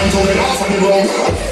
hands on it off on the road.